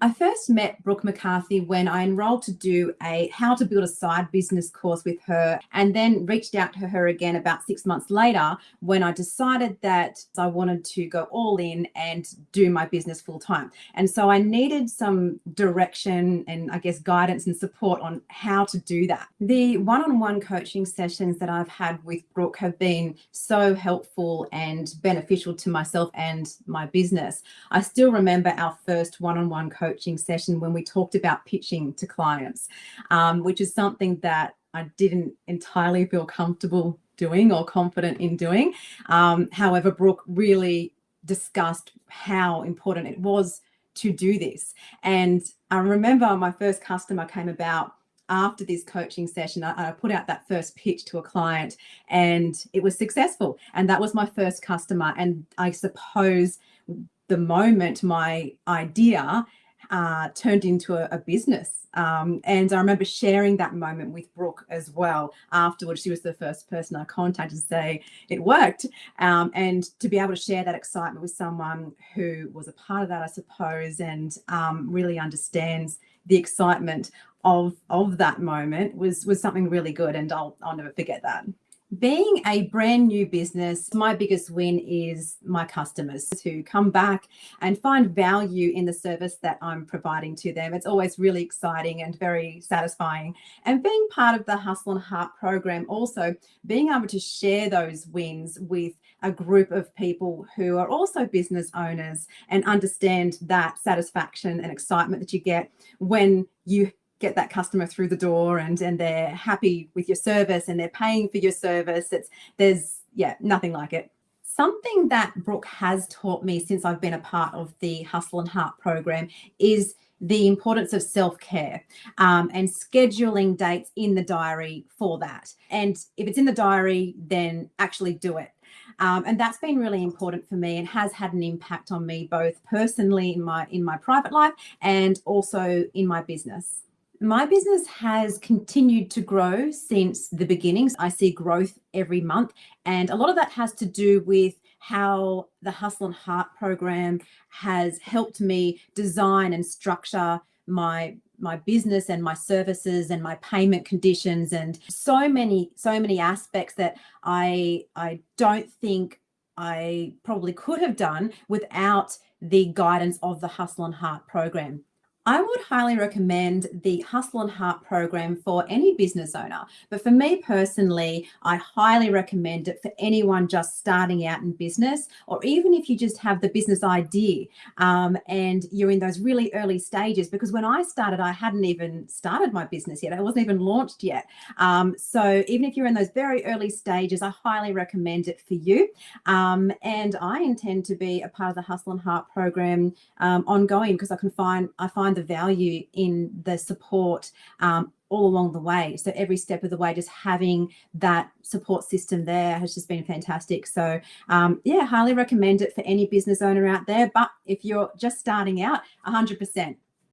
I first met Brooke McCarthy when I enrolled to do a how to build a side business course with her and then reached out to her again about six months later when I decided that I wanted to go all in and do my business full time. And so I needed some direction and I guess guidance and support on how to do that. The one-on-one -on -one coaching sessions that I've had with Brooke have been so helpful and beneficial to myself and my business. I still remember our first one-on-one -on -one coaching session when we talked about pitching to clients, um, which is something that I didn't entirely feel comfortable doing or confident in doing. Um, however, Brooke really discussed how important it was to do this. And I remember my first customer came about after this coaching session, I, I, put out that first pitch to a client and it was successful. And that was my first customer. And I suppose the moment my idea uh, turned into a, a business. Um, and I remember sharing that moment with Brooke as well. Afterwards, she was the first person I contacted to say it worked. Um, and to be able to share that excitement with someone who was a part of that, I suppose, and um, really understands the excitement of of that moment was was something really good. And I'll I'll never forget that. Being a brand new business, my biggest win is my customers who come back and find value in the service that I'm providing to them. It's always really exciting and very satisfying. And being part of the Hustle and Heart program, also being able to share those wins with a group of people who are also business owners and understand that satisfaction and excitement that you get when you get that customer through the door and and they're happy with your service and they're paying for your service it's there's yeah nothing like it. Something that brooke has taught me since i've been a part of the hustle and heart program is the importance of self-care um, and scheduling dates in the diary for that. And if it's in the diary then actually do it. Um, and that's been really important for me and has had an impact on me both personally in my in my private life and also in my business my business has continued to grow since the beginnings. I see growth every month. And a lot of that has to do with how the Hustle and Heart program has helped me design and structure my my business and my services and my payment conditions and so many so many aspects that I I don't think I probably could have done without the guidance of the Hustle and Heart program. I would highly recommend the Hustle and Heart program for any business owner. But for me personally, I highly recommend it for anyone just starting out in business, or even if you just have the business idea um, and you're in those really early stages. Because when I started, I hadn't even started my business yet. I wasn't even launched yet. Um, so even if you're in those very early stages, I highly recommend it for you. Um, and I intend to be a part of the Hustle and Heart program um, ongoing because I can find I find the value in the support um, all along the way. So every step of the way, just having that support system there has just been fantastic. So um, yeah, highly recommend it for any business owner out there. But if you're just starting out, 100%,